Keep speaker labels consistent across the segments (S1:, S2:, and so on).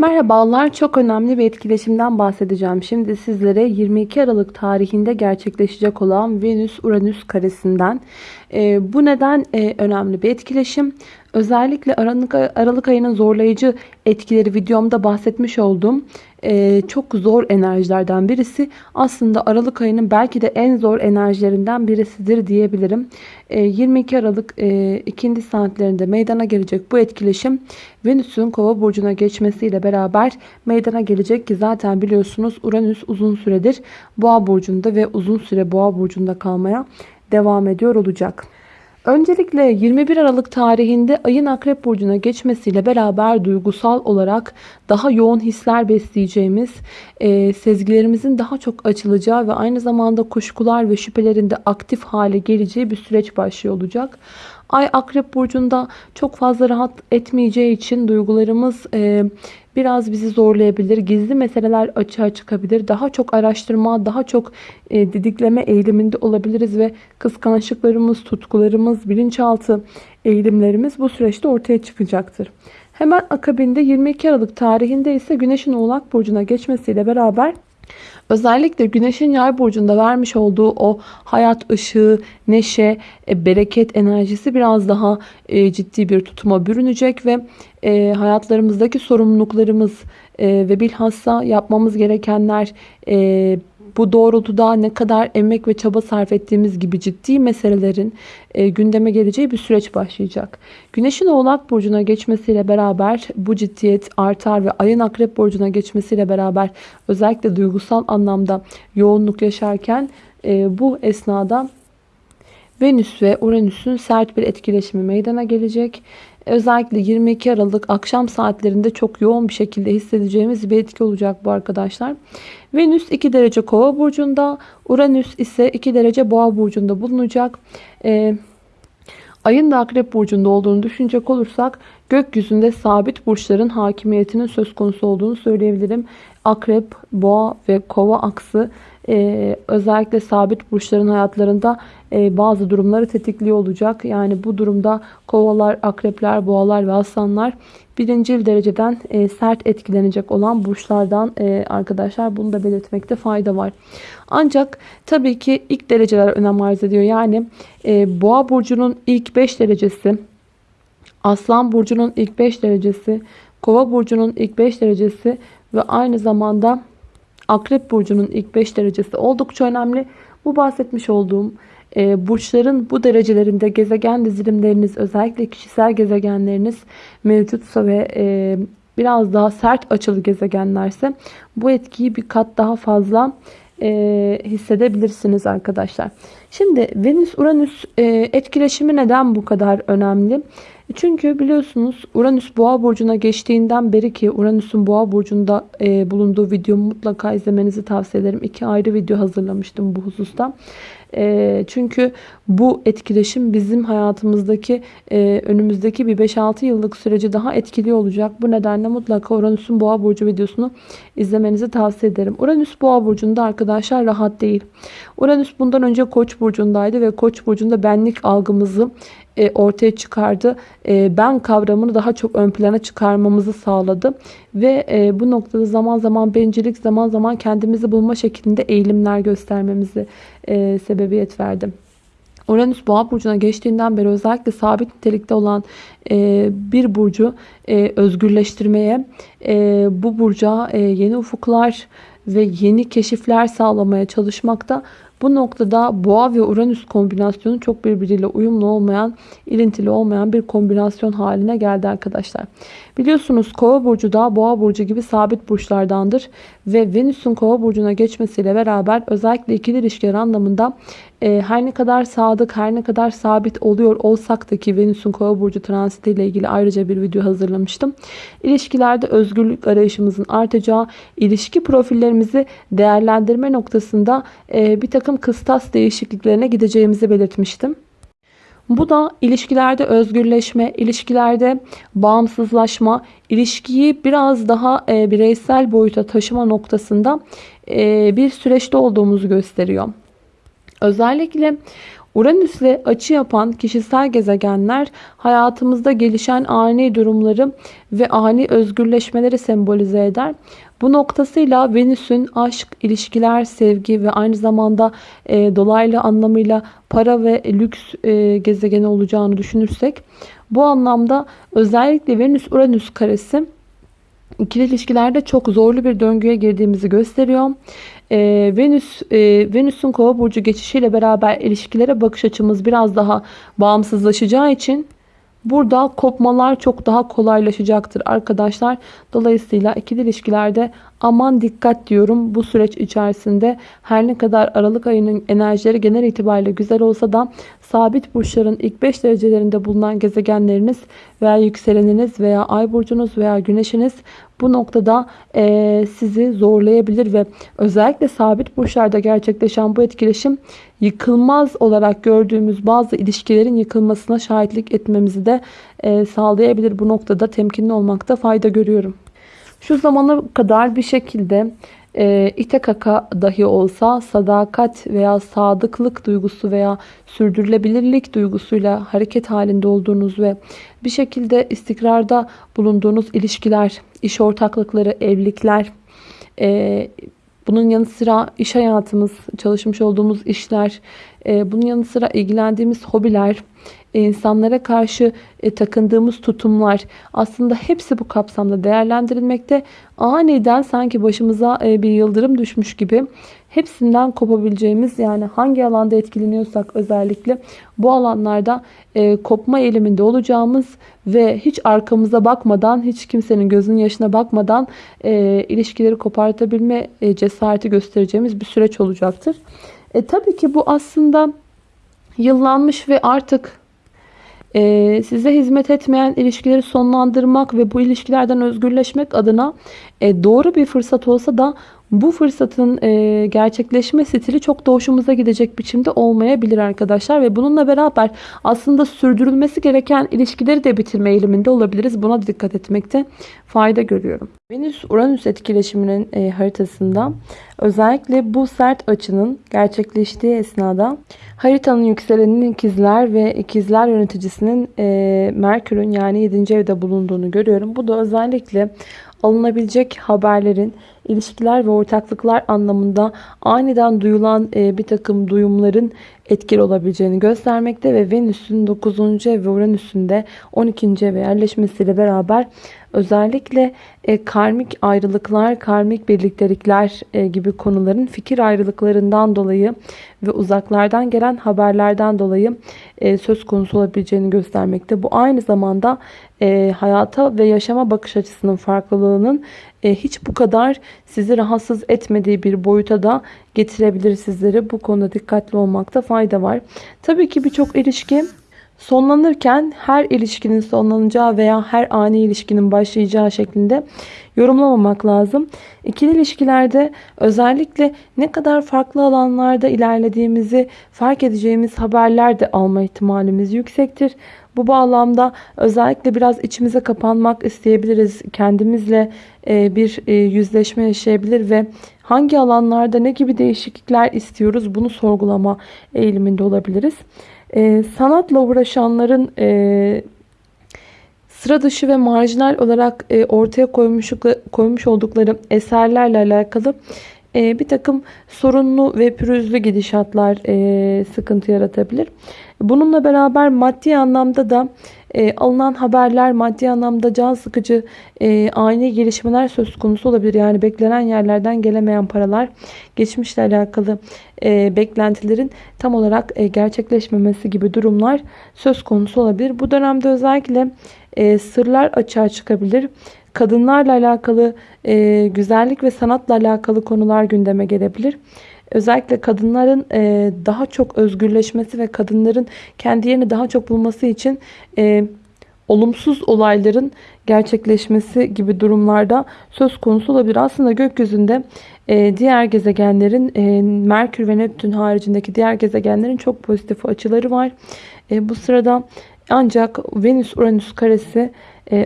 S1: Merhabalar, çok önemli bir etkileşimden bahsedeceğim. Şimdi sizlere 22 Aralık tarihinde gerçekleşecek olan Venüs-Uranüs karesinden. E, bu neden e, önemli bir etkileşim? Özellikle Aralık, Aralık ayının zorlayıcı etkileri videomda bahsetmiş olduğum e, çok zor enerjilerden birisi. Aslında Aralık ayının belki de en zor enerjilerinden birisidir diyebilirim. E, 22 Aralık e, ikindi saatlerinde meydana gelecek bu etkileşim Venüs'ün kova burcuna geçmesiyle beraber meydana gelecek ki zaten biliyorsunuz Uranüs uzun süredir boğa burcunda ve uzun süre boğa burcunda kalmaya devam ediyor olacak. Öncelikle 21 Aralık tarihinde ayın akrep burcuna geçmesiyle beraber duygusal olarak daha yoğun hisler besleyeceğimiz, e, sezgilerimizin daha çok açılacağı ve aynı zamanda kuşkular ve şüphelerinde aktif hale geleceği bir süreç başlıyor olacak. Ay akrep burcunda çok fazla rahat etmeyeceği için duygularımız e, biraz bizi zorlayabilir. Gizli meseleler açığa çıkabilir. Daha çok araştırma, daha çok e, didikleme eğiliminde olabiliriz ve kıskançlıklarımız, tutkularımız, bilinçaltı eğilimlerimiz bu süreçte ortaya çıkacaktır. Hemen akabinde 22 Aralık tarihinde ise Güneş'in Oğlak Burcu'na geçmesiyle beraber Özellikle Güneş'in yay burcunda vermiş olduğu o hayat ışığı, neşe, e, bereket enerjisi biraz daha e, ciddi bir tutuma bürünecek ve e, hayatlarımızdaki sorumluluklarımız ve bilhassa yapmamız gerekenler bu doğrultuda ne kadar emek ve çaba sarf ettiğimiz gibi ciddi meselelerin e, gündeme geleceği bir süreç başlayacak. Güneşin Oğlak Burcu'na geçmesiyle beraber bu ciddiyet artar ve ayın Akrep Burcu'na geçmesiyle beraber özellikle duygusal anlamda yoğunluk yaşarken e, bu esnada Venüs ve Uranüs'ün sert bir etkileşimi meydana gelecek. Özellikle 22 Aralık akşam saatlerinde çok yoğun bir şekilde hissedeceğimiz bir etki olacak bu arkadaşlar. Venüs 2 derece kova burcunda, Uranüs ise 2 derece boğa burcunda bulunacak. Ee, ayın da akrep burcunda olduğunu düşünecek olursak gökyüzünde sabit burçların hakimiyetinin söz konusu olduğunu söyleyebilirim. Akrep, boğa ve kova aksı e, özellikle sabit burçların hayatlarında e, bazı durumları tetikliyor olacak. Yani bu durumda kovalar, akrepler, boğalar ve aslanlar birincil dereceden e, sert etkilenecek olan burçlardan e, arkadaşlar bunu da belirtmekte fayda var. Ancak tabii ki ilk dereceler önem arz ediyor. Yani e, boğa burcunun ilk 5 derecesi, aslan burcunun ilk 5 derecesi, kova burcunun ilk 5 derecesi ve aynı zamanda akrep burcunun ilk 5 derecesi oldukça önemli. Bu bahsetmiş olduğum burçların bu derecelerinde gezegen dizilimleriniz özellikle kişisel gezegenleriniz mevcutsa ve e, biraz daha sert açılı gezegenlerse bu etkiyi bir kat daha fazla e, hissedebilirsiniz arkadaşlar. Şimdi Venüs-Uranüs e, etkileşimi neden bu kadar önemli? Çünkü biliyorsunuz Uranüs boğa burcuna geçtiğinden beri ki Uranüs'ün boğa burcunda bulunduğu videomu mutlaka izlemenizi tavsiye ederim. İki ayrı video hazırlamıştım bu hususta. E, çünkü bu etkileşim bizim hayatımızdaki e, önümüzdeki bir 5-6 yıllık süreci daha etkili olacak. Bu nedenle mutlaka Uranüs'ün boğa burcu videosunu izlemenizi tavsiye ederim. Uranüs boğa burcunda arkadaşlar rahat değil. Uranüs bundan önce koç burcundaydı ve koç burcunda benlik algımızı e, ortaya çıkardı. E, ben kavramını daha çok ön plana çıkarmamızı sağladı. Ve e, bu noktada zaman zaman bencillik, zaman zaman kendimizi bulma şeklinde eğilimler göstermemizi sebebiyet verdi. Uranüs boğa burcuna geçtiğinden beri özellikle sabit nitelikte olan bir burcu özgürleştirmeye, bu burca yeni ufuklar ve yeni keşifler sağlamaya çalışmakta. Bu noktada boğa ve uranüs kombinasyonu çok birbiriyle uyumlu olmayan, ilintili olmayan bir kombinasyon haline geldi arkadaşlar. Biliyorsunuz kova burcu da boğa burcu gibi sabit burçlardandır. Ve Venüs'ün kova burcuna geçmesiyle beraber özellikle ikili ilişkiler anlamında e, her ne kadar sadık, her ne kadar sabit oluyor olsak da ki Venüs'ün kova burcu transiti ile ilgili ayrıca bir video hazırlamıştım. İlişkilerde özgürlük arayışımızın artacağı, ilişki profillerimizi değerlendirme noktasında e, bir takım kıstas değişikliklerine gideceğimizi belirtmiştim. Bu da ilişkilerde özgürleşme, ilişkilerde bağımsızlaşma, ilişkiyi biraz daha e, bireysel boyuta taşıma noktasında e, bir süreçte olduğumuzu gösteriyor. Özellikle Uranüs'le açı yapan kişisel gezegenler hayatımızda gelişen ani durumları ve ani özgürleşmeleri sembolize eder. Bu noktasıyla Venüs'ün aşk, ilişkiler, sevgi ve aynı zamanda e, dolaylı anlamıyla para ve lüks e, gezegeni olacağını düşünürsek bu anlamda özellikle Venüs-Uranüs karesi ikili ilişkilerde çok zorlu bir döngüye girdiğimizi gösteriyor. Ee, Venüs e, Venüs'ün Kova burcu geçişiyle beraber ilişkilere bakış açımız biraz daha bağımsızlaşacağı için burada kopmalar çok daha kolaylaşacaktır arkadaşlar. Dolayısıyla ikili ilişkilerde aman dikkat diyorum bu süreç içerisinde her ne kadar Aralık ayının enerjileri genel itibariyle güzel olsa da sabit burçların ilk 5 derecelerinde bulunan gezegenleriniz veya yükseleniniz veya ay burcunuz veya güneşiniz bu noktada e, sizi zorlayabilir ve özellikle sabit burçlarda gerçekleşen bu etkileşim yıkılmaz olarak gördüğümüz bazı ilişkilerin yıkılmasına şahitlik etmemizi de e, sağlayabilir. Bu noktada temkinli olmakta fayda görüyorum. Şu zamana kadar bir şekilde e, ite kaka dahi olsa sadakat veya sadıklık duygusu veya sürdürülebilirlik duygusuyla hareket halinde olduğunuz ve bir şekilde istikrarda bulunduğunuz ilişkiler, iş ortaklıkları, evlilikler, e, bunun yanı sıra iş hayatımız, çalışmış olduğumuz işler, e, bunun yanı sıra ilgilendiğimiz hobiler, insanlara karşı e, takındığımız tutumlar aslında hepsi bu kapsamda değerlendirilmekte. Aniden sanki başımıza e, bir yıldırım düşmüş gibi hepsinden kopabileceğimiz yani hangi alanda etkileniyorsak özellikle bu alanlarda kopma eğiliminde olacağımız ve hiç arkamıza bakmadan hiç kimsenin gözünün yaşına bakmadan ilişkileri kopartabilme cesareti göstereceğimiz bir süreç olacaktır. E, tabii ki bu aslında yıllanmış ve artık e, size hizmet etmeyen ilişkileri sonlandırmak ve bu ilişkilerden özgürleşmek adına e, doğru bir fırsat olsa da bu fırsatın e, gerçekleşme stili çok da hoşumuza gidecek biçimde olmayabilir arkadaşlar. Ve bununla beraber aslında sürdürülmesi gereken ilişkileri de bitirme eğiliminde olabiliriz. Buna dikkat etmekte fayda görüyorum. Venüs-Uranüs etkileşiminin e, haritasında özellikle bu sert açının gerçekleştiği esnada haritanın yükseleninin ikizler ve ikizler yöneticisinin e, Merkür'ün yani 7. evde bulunduğunu görüyorum. Bu da özellikle alınabilecek haberlerin ilişkiler ve ortaklıklar anlamında aniden duyulan e, bir takım duyumların etkili olabileceğini göstermekte ve Venüs'ün 9. ev ve Uranüs'ün de 12. eve yerleşmesiyle beraber özellikle e, karmik ayrılıklar, karmik birliktelikler e, gibi konuların fikir ayrılıklarından dolayı ve uzaklardan gelen haberlerden dolayı söz konusu olabileceğini göstermekte. Bu aynı zamanda hayata ve yaşama bakış açısının farklılığının hiç bu kadar sizi rahatsız etmediği bir boyuta da getirebilir sizleri. Bu konuda dikkatli olmakta fayda var. Tabii ki birçok ilişki sonlanırken her ilişkinin sonlanacağı veya her ani ilişkinin başlayacağı şeklinde yorumlamamak lazım. İkili ilişkilerde özellikle ne kadar farklı alanlarda ilerlediğimizi fark edeceğimiz haberler de alma ihtimalimiz yüksektir. Bu bağlamda özellikle biraz içimize kapanmak isteyebiliriz. Kendimizle e, bir e, yüzleşme yaşayabilir ve hangi alanlarda ne gibi değişiklikler istiyoruz bunu sorgulama eğiliminde olabiliriz. E, sanatla uğraşanların sıra dışı ve marjinal olarak ortaya koymuş, koymuş oldukları eserlerle alakalı bir takım sorunlu ve pürüzlü gidişatlar sıkıntı yaratabilir. Bununla beraber maddi anlamda da e, alınan haberler maddi anlamda can sıkıcı e, ani gelişmeler söz konusu olabilir. Yani beklenen yerlerden gelemeyen paralar geçmişle alakalı e, beklentilerin tam olarak e, gerçekleşmemesi gibi durumlar söz konusu olabilir. Bu dönemde özellikle e, sırlar açığa çıkabilir. Kadınlarla alakalı e, güzellik ve sanatla alakalı konular gündeme gelebilir. Özellikle kadınların e, daha çok özgürleşmesi ve kadınların kendi yerini daha çok bulması için e, olumsuz olayların gerçekleşmesi gibi durumlarda söz konusu olabilir. Aslında gökyüzünde e, diğer gezegenlerin Merkür ve Neptün haricindeki diğer gezegenlerin çok pozitif açıları var. Bu sırada ancak Venüs-Uranüs karesi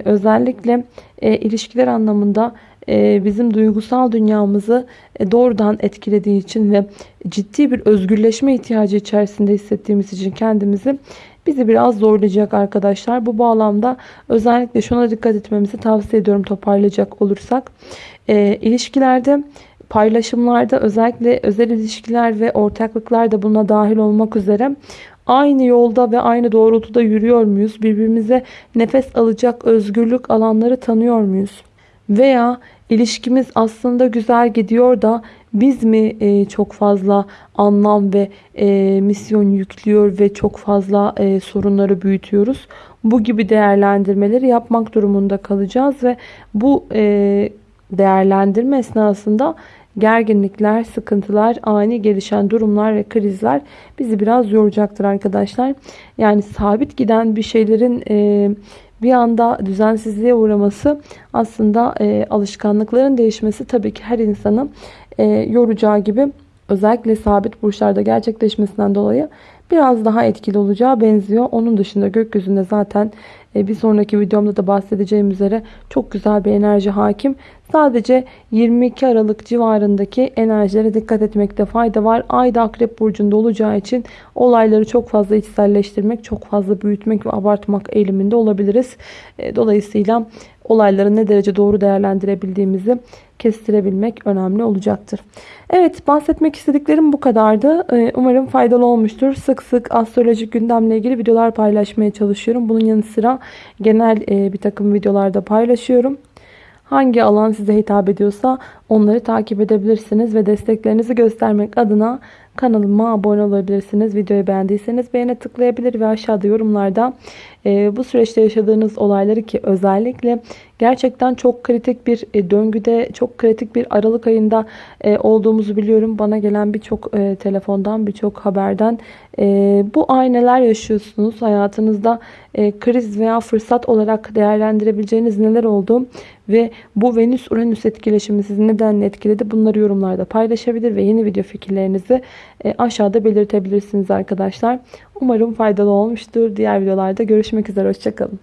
S1: özellikle ilişkiler anlamında e, bizim duygusal dünyamızı e, doğrudan etkilediği için ve ciddi bir özgürleşme ihtiyacı içerisinde hissettiğimiz için kendimizi bizi biraz zorlayacak arkadaşlar. Bu bağlamda özellikle şuna dikkat etmemizi tavsiye ediyorum toparlayacak olursak. E, ilişkilerde paylaşımlarda özellikle özel ilişkiler ve ortaklıklar da buna dahil olmak üzere aynı yolda ve aynı doğrultuda yürüyor muyuz? Birbirimize nefes alacak özgürlük alanları tanıyor muyuz? Veya ilişkimiz aslında güzel gidiyor da biz mi e, çok fazla anlam ve e, misyon yüklüyor ve çok fazla e, sorunları büyütüyoruz? Bu gibi değerlendirmeleri yapmak durumunda kalacağız ve bu e, değerlendirme esnasında gerginlikler, sıkıntılar, ani gelişen durumlar ve krizler bizi biraz yoracaktır arkadaşlar. Yani sabit giden bir şeylerin e, bir anda düzensizliğe uğraması aslında e, alışkanlıkların değişmesi tabii ki her insanı e, yoracağı gibi özellikle sabit burçlarda gerçekleşmesinden dolayı biraz daha etkili olacağı benziyor. Onun dışında gökyüzünde zaten e, bir sonraki videomda da bahsedeceğim üzere çok güzel bir enerji hakim. Sadece 22 Aralık civarındaki enerjilere dikkat etmekte fayda var. Ay da Akrep Burcu'nda olacağı için olayları çok fazla içselleştirmek, çok fazla büyütmek ve abartmak eğiliminde olabiliriz. E, dolayısıyla olayları ne derece doğru değerlendirebildiğimizi kestirebilmek önemli olacaktır. Evet bahsetmek istediklerim bu kadardı. E, umarım faydalı olmuştur. Sık sık astrolojik gündemle ilgili videolar paylaşmaya çalışıyorum. Bunun yanı sıra genel e, bir takım videolarda paylaşıyorum. Hangi alan size hitap ediyorsa onları takip edebilirsiniz ve desteklerinizi göstermek adına kanalıma abone olabilirsiniz. Videoyu beğendiyseniz beğene tıklayabilir ve aşağıda yorumlarda e, bu süreçte yaşadığınız olayları ki özellikle gerçekten çok kritik bir e, döngüde, çok kritik bir Aralık ayında e, olduğumuzu biliyorum. Bana gelen birçok e, telefondan, birçok haberden e, bu ay neler yaşıyorsunuz? Hayatınızda e, kriz veya fırsat olarak değerlendirebileceğiniz neler oldu? Ve bu Venüs-Uranüs etkileşimi sizi neden etkiledi? Bunları yorumlarda paylaşabilir ve yeni video fikirlerinizi e, aşağıda belirtebilirsiniz arkadaşlar. Umarım faydalı olmuştur. Diğer videolarda görüşmek üzere. Hoşçakalın.